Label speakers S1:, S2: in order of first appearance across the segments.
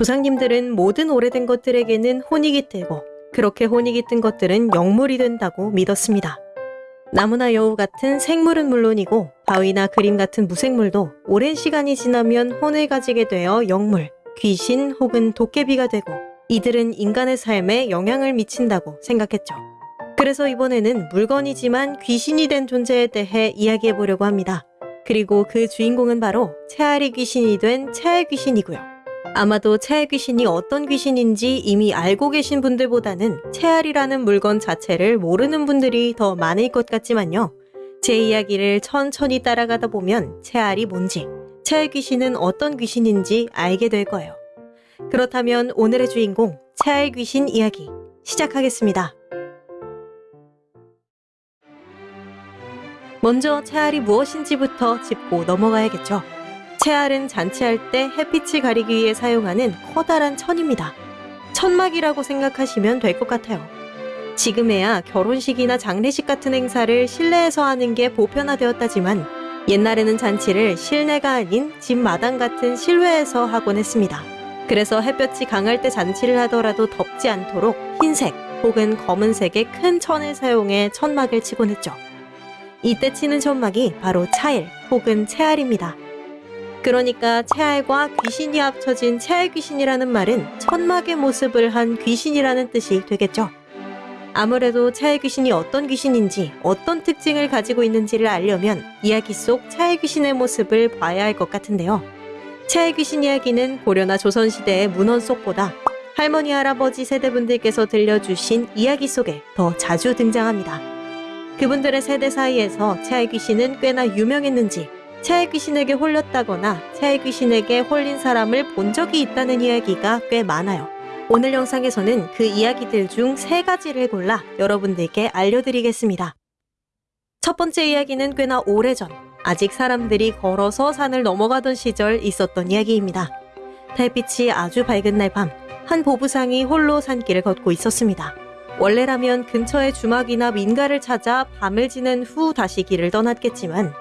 S1: 조상님들은 모든 오래된 것들에게는 혼이 깃들고 그렇게 혼이 깃든 것들은 영물이 된다고 믿었습니다. 나무나 여우 같은 생물은 물론이고 바위나 그림 같은 무생물도 오랜 시간이 지나면 혼을 가지게 되어 영물, 귀신 혹은 도깨비가 되고 이들은 인간의 삶에 영향을 미친다고 생각했죠. 그래서 이번에는 물건이지만 귀신이 된 존재에 대해 이야기해 보려고 합니다. 그리고 그 주인공은 바로 채알이 귀신이 된 채알 귀신이고요. 아마도 채알 귀신이 어떤 귀신인지 이미 알고 계신 분들보다는 채알이라는 물건 자체를 모르는 분들이 더 많을 것 같지만요. 제 이야기를 천천히 따라가다 보면 채알이 뭔지, 채알 귀신은 어떤 귀신인지 알게 될 거예요. 그렇다면 오늘의 주인공 채알 귀신 이야기 시작하겠습니다. 먼저 채알이 무엇인지부터 짚고 넘어가야겠죠. 채알은 잔치할 때 햇빛을 가리기 위해 사용하는 커다란 천입니다. 천막이라고 생각하시면 될 것 같아요. 지금에야 결혼식이나 장례식 같은 행사를 실내에서 하는 게 보편화되었다지만 옛날에는 잔치를 실내가 아닌 집 마당 같은 실외에서 하곤 했습니다. 그래서 햇볕이 강할 때 잔치를 하더라도 덥지 않도록 흰색 혹은 검은색의 큰 천을 사용해 천막을 치곤 했죠. 이때 치는 천막이 바로 차일 혹은 채알입니다. 그러니까 채알과 귀신이 합쳐진 채알 귀신이라는 말은 천막의 모습을 한 귀신이라는 뜻이 되겠죠. 아무래도 채알 귀신이 어떤 귀신인지 어떤 특징을 가지고 있는지를 알려면 이야기 속 채알 귀신의 모습을 봐야 할 것 같은데요. 채알 귀신 이야기는 고려나 조선시대의 문헌 속보다 할머니 할아버지 세대분들께서 들려주신 이야기 속에 더 자주 등장합니다. 그분들의 세대 사이에서 채알 귀신은 꽤나 유명했는지 채알 귀신에게 홀렸다거나 채알 귀신에게 홀린 사람을 본 적이 있다는 이야기가 꽤 많아요. 오늘 영상에서는 그 이야기들 중 세 가지를 골라 여러분들께 알려드리겠습니다. 첫 번째 이야기는 꽤나 오래전, 아직 사람들이 걸어서 산을 넘어가던 시절 있었던 이야기입니다. 달빛이 아주 밝은 날 밤, 한 보부상이 홀로 산길을 걷고 있었습니다. 원래라면 근처의 주막이나 민가를 찾아 밤을 지낸 후 다시 길을 떠났겠지만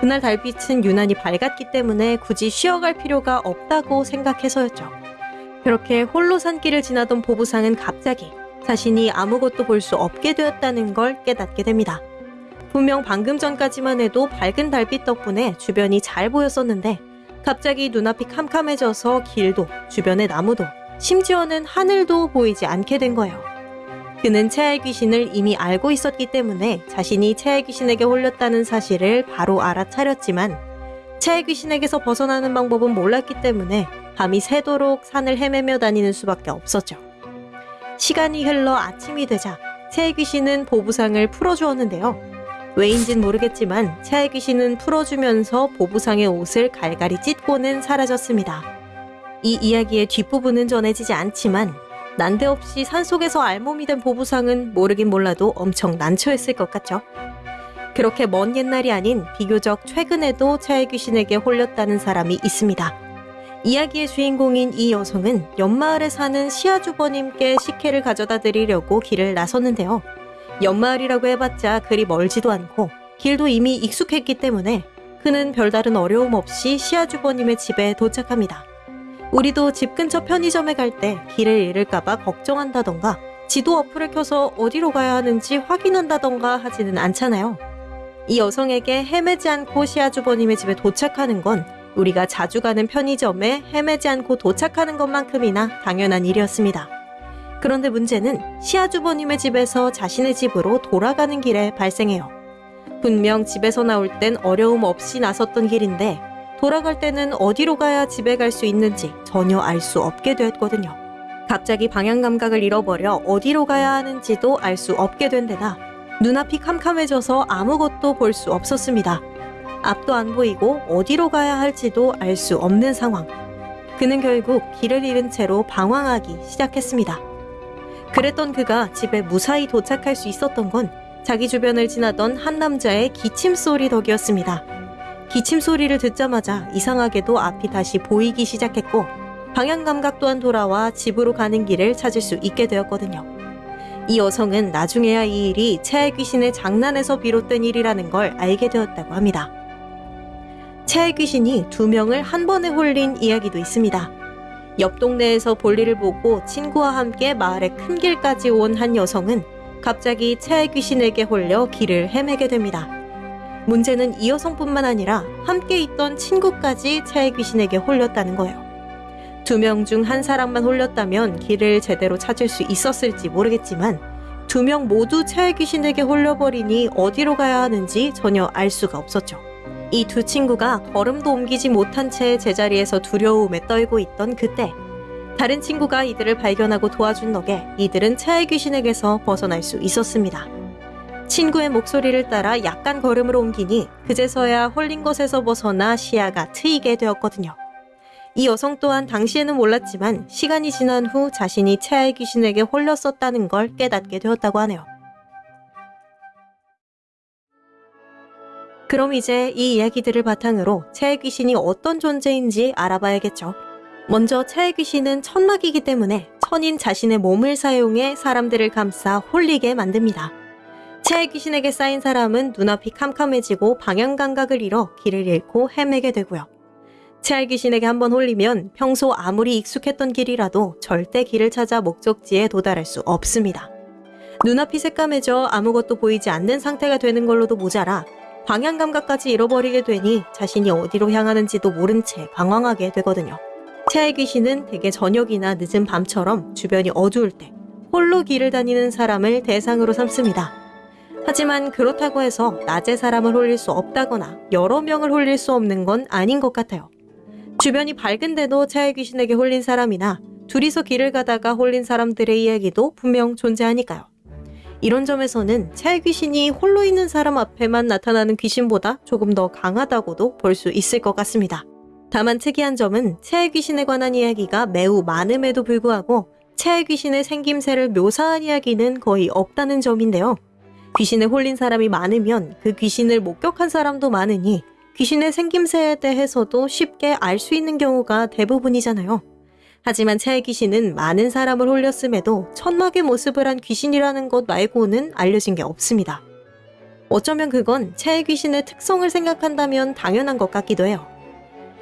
S1: 그날 달빛은 유난히 밝았기 때문에 굳이 쉬어갈 필요가 없다고 생각해서였죠. 그렇게 홀로 산길을 지나던 보부상은 갑자기 자신이 아무것도 볼 수 없게 되었다는 걸 깨닫게 됩니다. 분명 방금 전까지만 해도 밝은 달빛 덕분에 주변이 잘 보였었는데 갑자기 눈앞이 캄캄해져서 길도 주변의 나무도 심지어는 하늘도 보이지 않게 된 거예요. 그는 채알 귀신을 이미 알고 있었기 때문에 자신이 채알 귀신에게 홀렸다는 사실을 바로 알아차렸지만 채알 귀신에게서 벗어나는 방법은 몰랐기 때문에 밤이 새도록 산을 헤매며 다니는 수밖에 없었죠. 시간이 흘러 아침이 되자 채알 귀신은 보부상을 풀어주었는데요. 왜인진 모르겠지만 채알 귀신은 풀어주면서 보부상의 옷을 갈갈이 찢고는 사라졌습니다. 이 이야기의 뒷부분은 전해지지 않지만 난데없이 산속에서 알몸이 된 보부상은 모르긴 몰라도 엄청 난처했을 것 같죠. 그렇게 먼 옛날이 아닌 비교적 최근에도 채알 귀신에게 홀렸다는 사람이 있습니다. 이야기의 주인공인 이 여성은 연마을에 사는 시아주버님께 식혜를 가져다 드리려고 길을 나섰는데요. 연마을이라고 해봤자 그리 멀지도 않고 길도 이미 익숙했기 때문에 그는 별다른 어려움 없이 시아주버님의 집에 도착합니다. 우리도 집 근처 편의점에 갈 때 길을 잃을까봐 걱정한다던가 지도 어플을 켜서 어디로 가야 하는지 확인한다던가 하지는 않잖아요. 이 여성에게 헤매지 않고 시아주버님의 집에 도착하는 건 우리가 자주 가는 편의점에 헤매지 않고 도착하는 것만큼이나 당연한 일이었습니다. 그런데 문제는 시아주버님의 집에서 자신의 집으로 돌아가는 길에 발생해요. 분명 집에서 나올 땐 어려움 없이 나섰던 길인데 돌아갈 때는 어디로 가야 집에 갈 수 있는지 전혀 알 수 없게 되었거든요. 갑자기 방향 감각을 잃어버려 어디로 가야 하는지도 알 수 없게 된 데다 눈앞이 캄캄해져서 아무것도 볼 수 없었습니다. 앞도 안 보이고 어디로 가야 할지도 알 수 없는 상황. 그는 결국 길을 잃은 채로 방황하기 시작했습니다. 그랬던 그가 집에 무사히 도착할 수 있었던 건 자기 주변을 지나던 한 남자의 기침 소리 덕이었습니다. 기침 소리를 듣자마자 이상하게도 앞이 다시 보이기 시작했고 방향 감각 또한 돌아와 집으로 가는 길을 찾을 수 있게 되었거든요. 이 여성은 나중에야 이 일이 채알 귀신의 장난에서 비롯된 일이라는 걸 알게 되었다고 합니다. 채알 귀신이 두 명을 한 번에 홀린 이야기도 있습니다. 옆 동네에서 볼일을 보고 친구와 함께 마을의 큰 길까지 온 한 여성은 갑자기 채의 귀신에게 홀려 길을 헤매게 됩니다. 문제는 이 여성뿐만 아니라 함께 있던 친구까지 채의 귀신에게 홀렸다는 거예요. 두 명 중 한 사람만 홀렸다면 길을 제대로 찾을 수 있었을지 모르겠지만 두 명 모두 채의 귀신에게 홀려버리니 어디로 가야 하는지 전혀 알 수가 없었죠. 이 두 친구가 걸음도 옮기지 못한 채 제자리에서 두려움에 떨고 있던 그때 다른 친구가 이들을 발견하고 도와준 덕에 이들은 차의 귀신에게서 벗어날 수 있었습니다. 친구의 목소리를 따라 약간 걸음을 옮기니 그제서야 홀린 것에서 벗어나 시야가 트이게 되었거든요. 이 여성 또한 당시에는 몰랐지만 시간이 지난 후 자신이 채아의 귀신에게 홀렸었다는 걸 깨닫게 되었다고 하네요. 그럼 이제 이 이야기들을 바탕으로 채의 귀신이 어떤 존재인지 알아봐야겠죠. 먼저 채의 귀신은 천막이기 때문에 천인 자신의 몸을 사용해 사람들을 감싸 홀리게 만듭니다. 채의 귀신에게 쌓인 사람은 눈앞이 캄캄해지고 방향 감각을 잃어 길을 잃고 헤매게 되고요. 채알 귀신에게 한번 홀리면 평소 아무리 익숙했던 길이라도 절대 길을 찾아 목적지에 도달할 수 없습니다. 눈앞이 새까매져 아무것도 보이지 않는 상태가 되는 걸로도 모자라 방향 감각까지 잃어버리게 되니 자신이 어디로 향하는지도 모른 채 방황하게 되거든요. 채알 귀신은 대개 저녁이나 늦은 밤처럼 주변이 어두울 때 홀로 길을 다니는 사람을 대상으로 삼습니다. 하지만 그렇다고 해서 낮에 사람을 홀릴 수 없다거나 여러 명을 홀릴 수 없는 건 아닌 것 같아요. 주변이 밝은데도 차의 귀신에게 홀린 사람이나 둘이서 길을 가다가 홀린 사람들의 이야기도 분명 존재하니까요. 이런 점에서는 차의 귀신이 홀로 있는 사람 앞에만 나타나는 귀신보다 조금 더 강하다고도 볼 수 있을 것 같습니다. 다만 특이한 점은 채의 귀신에 관한 이야기가 매우 많음에도 불구하고 채의 귀신의 생김새를 묘사한 이야기는 거의 없다는 점인데요. 귀신에 홀린 사람이 많으면 그 귀신을 목격한 사람도 많으니 귀신의 생김새에 대해서도 쉽게 알 수 있는 경우가 대부분이잖아요. 하지만 채의 귀신은 많은 사람을 홀렸음에도 천막의 모습을 한 귀신이라는 것 말고는 알려진 게 없습니다. 어쩌면 그건 채의 귀신의 특성을 생각한다면 당연한 것 같기도 해요.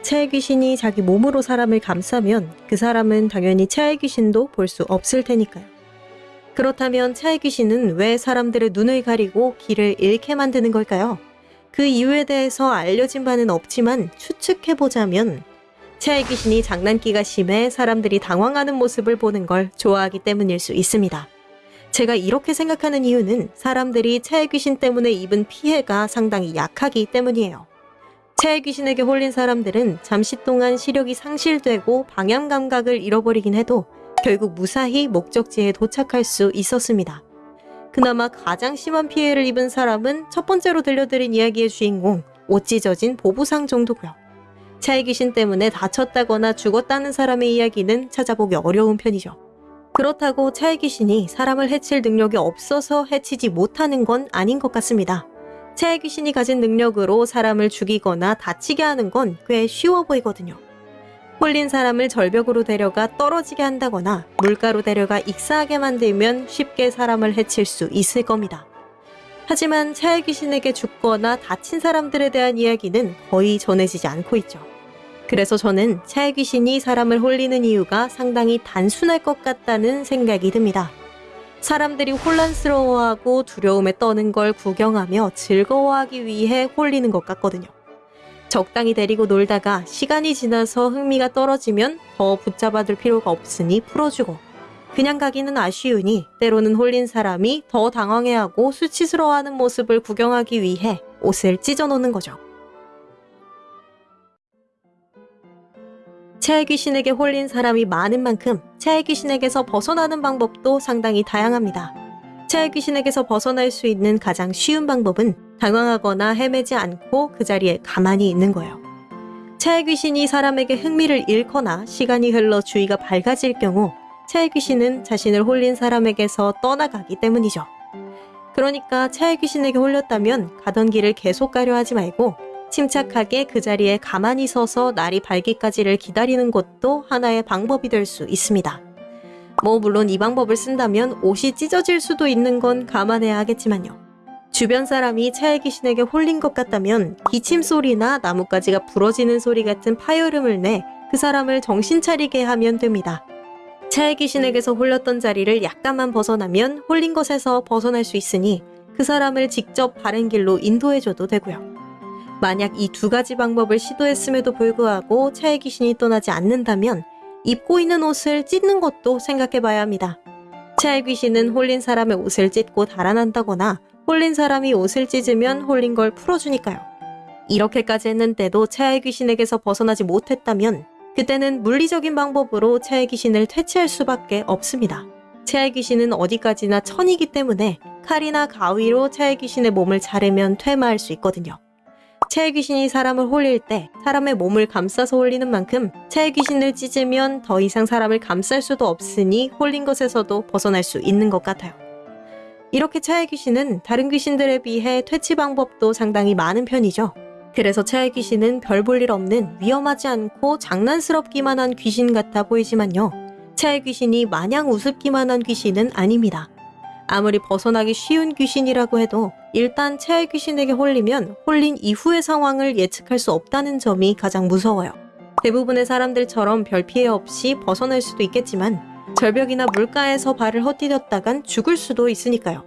S1: 채의 귀신이 자기 몸으로 사람을 감싸면 그 사람은 당연히 채의 귀신도 볼 수 없을 테니까요. 그렇다면 채의 귀신은 왜 사람들의 눈을 가리고 길을 잃게 만드는 걸까요? 그 이유에 대해서 알려진 바는 없지만 추측해보자면 채의 귀신이 장난기가 심해 사람들이 당황하는 모습을 보는 걸 좋아하기 때문일 수 있습니다. 제가 이렇게 생각하는 이유는 사람들이 채의 귀신 때문에 입은 피해가 상당히 약하기 때문이에요. 채의 귀신에게 홀린 사람들은 잠시 동안 시력이 상실되고 방향 감각을 잃어버리긴 해도 결국 무사히 목적지에 도착할 수 있었습니다. 그나마 가장 심한 피해를 입은 사람은 첫 번째로 들려드린 이야기의 주인공 옷 찢어진 보부상 정도고요. 차의 귀신 때문에 다쳤다거나 죽었다는 사람의 이야기는 찾아보기 어려운 편이죠. 그렇다고 차의 귀신이 사람을 해칠 능력이 없어서 해치지 못하는 건 아닌 것 같습니다. 차의 귀신이 가진 능력으로 사람을 죽이거나 다치게 하는 건 꽤 쉬워 보이거든요. 홀린 사람을 절벽으로 데려가 떨어지게 한다거나 물가로 데려가 익사하게 만들면 쉽게 사람을 해칠 수 있을 겁니다. 하지만 차의 귀신에게 죽거나 다친 사람들에 대한 이야기는 거의 전해지지 않고 있죠. 그래서 저는 차의 귀신이 사람을 홀리는 이유가 상당히 단순할 것 같다는 생각이 듭니다. 사람들이 혼란스러워하고 두려움에 떠는 걸 구경하며 즐거워하기 위해 홀리는 것 같거든요. 적당히 데리고 놀다가 시간이 지나서 흥미가 떨어지면 더 붙잡아둘 필요가 없으니 풀어주고 그냥 가기는 아쉬우니 때로는 홀린 사람이 더 당황해하고 수치스러워하는 모습을 구경하기 위해 옷을 찢어놓는 거죠. 채의 귀신에게 홀린 사람이 많은 만큼 채의 귀신에게서 벗어나는 방법도 상당히 다양합니다. 채의 귀신에게서 벗어날 수 있는 가장 쉬운 방법은 당황하거나 헤매지 않고 그 자리에 가만히 있는 거예요. 채의 귀신이 사람에게 흥미를 잃거나 시간이 흘러 주위가 밝아질 경우 채의 귀신은 자신을 홀린 사람에게서 떠나가기 때문이죠. 그러니까 채의 귀신에게 홀렸다면 가던 길을 계속 가려 하지 말고 침착하게 그 자리에 가만히 서서 날이 밝기까지를 기다리는 것도 하나의 방법이 될 수 있습니다. 뭐 물론 이 방법을 쓴다면 옷이 찢어질 수도 있는 건 감안해야 하겠지만요. 주변 사람이 차의 귀신에게 홀린 것 같다면 기침 소리나 나뭇가지가 부러지는 소리 같은 파열음을 내 그 사람을 정신 차리게 하면 됩니다. 차의 귀신에게서 홀렸던 자리를 약간만 벗어나면 홀린 것에서 벗어날 수 있으니 그 사람을 직접 바른 길로 인도해줘도 되고요. 만약 이 두 가지 방법을 시도했음에도 불구하고 차의 귀신이 떠나지 않는다면 입고 있는 옷을 찢는 것도 생각해 봐야 합니다. 차의 귀신은 홀린 사람의 옷을 찢고 달아난다거나 홀린 사람이 옷을 찢으면 홀린 걸 풀어주니까요. 이렇게까지 했는데도 차의 귀신에게서 벗어나지 못했다면 그때는 물리적인 방법으로 차의 귀신을 퇴치할 수밖에 없습니다. 차의 귀신은 어디까지나 천이기 때문에 칼이나 가위로 차의 귀신의 몸을 자르면 퇴마할 수 있거든요. 차의 귀신이 사람을 홀릴 때 사람의 몸을 감싸서 홀리는 만큼 차의 귀신을 찢으면 더 이상 사람을 감쌀 수도 없으니 홀린 것에서도 벗어날 수 있는 것 같아요. 이렇게 차의 귀신은 다른 귀신들에 비해 퇴치 방법도 상당히 많은 편이죠. 그래서 차의 귀신은 별 볼 일 없는 위험하지 않고 장난스럽기만 한 귀신 같아 보이지만요. 차의 귀신이 마냥 우습기만 한 귀신은 아닙니다. 아무리 벗어나기 쉬운 귀신이라고 해도 일단 차의 귀신에게 홀리면 홀린 이후의 상황을 예측할 수 없다는 점이 가장 무서워요. 대부분의 사람들처럼 별 피해 없이 벗어날 수도 있겠지만 절벽이나 물가에서 발을 헛디뎠다간 죽을 수도 있으니까요.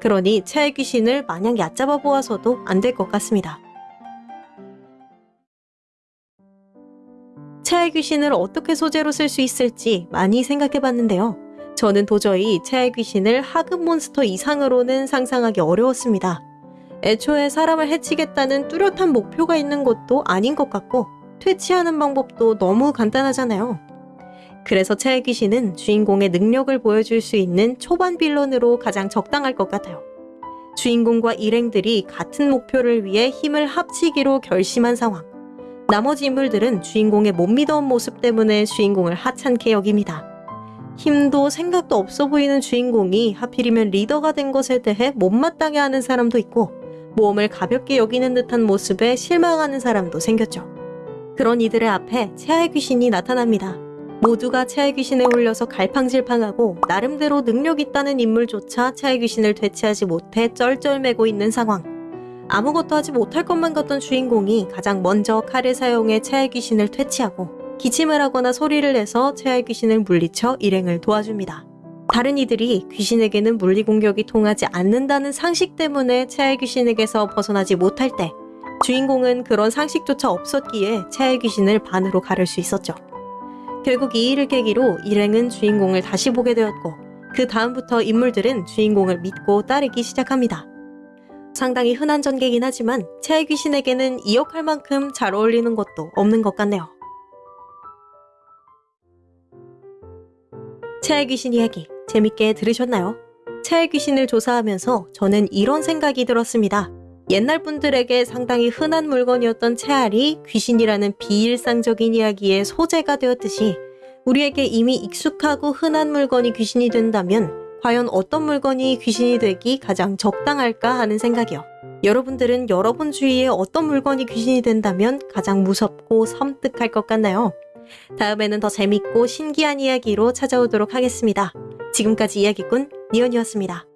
S1: 그러니 차의 귀신을 마냥 얕잡아 보아서도 안 될 것 같습니다. 차의 귀신을 어떻게 소재로 쓸 수 있을지 많이 생각해 봤는데요. 저는 도저히 차의 귀신을 하급 몬스터 이상으로는 상상하기 어려웠습니다. 애초에 사람을 해치겠다는 뚜렷한 목표가 있는 것도 아닌 것 같고 퇴치하는 방법도 너무 간단하잖아요. 그래서 차의 귀신은 주인공의 능력을 보여줄 수 있는 초반 빌런으로 가장 적당할 것 같아요. 주인공과 일행들이 같은 목표를 위해 힘을 합치기로 결심한 상황. 나머지 인물들은 주인공의 못 믿어온 모습 때문에 주인공을 하찮게 여깁니다. 힘도 생각도 없어 보이는 주인공이 하필이면 리더가 된 것에 대해 못마땅해 하는 사람도 있고 모험을 가볍게 여기는 듯한 모습에 실망하는 사람도 생겼죠. 그런 이들의 앞에 최하의 귀신이 나타납니다. 모두가 최하의 귀신에 홀려서 갈팡질팡하고 나름대로 능력 있다는 인물조차 최하의 귀신을 되치하지 못해 쩔쩔매고 있는 상황. 아무것도 하지 못할 것만 같던 주인공이 가장 먼저 칼을 사용해 최하의 귀신을 퇴치하고 기침을 하거나 소리를 내서 최하의 귀신을 물리쳐 일행을 도와줍니다. 다른 이들이 귀신에게는 물리 공격이 통하지 않는다는 상식 때문에 최하의 귀신에게서 벗어나지 못할 때 주인공은 그런 상식조차 없었기에 최하의 귀신을 반으로 가를 수 있었죠. 결국 이 일을 계기로 일행은 주인공을 다시 보게 되었고 그 다음부터 인물들은 주인공을 믿고 따르기 시작합니다. 상당히 흔한 전개긴 하지만 최하의 귀신에게는 이 역할 만큼 잘 어울리는 것도 없는 것 같네요. 최하의 귀신 이야기 재밌게 들으셨나요? 최하의 귀신을 조사하면서 저는 이런 생각이 들었습니다. 옛날 분들에게 상당히 흔한 물건이었던 채알이 귀신이라는 비일상적인 이야기의 소재가 되었듯이 우리에게 이미 익숙하고 흔한 물건이 귀신이 된다면 과연 어떤 물건이 귀신이 되기 가장 적당할까 하는 생각이요. 여러분들은 여러분 주위에 어떤 물건이 귀신이 된다면 가장 무섭고 섬뜩할 것 같나요? 다음에는 더 재밌고 신기한 이야기로 찾아오도록 하겠습니다. 지금까지 이야기꾼 니언이었습니다.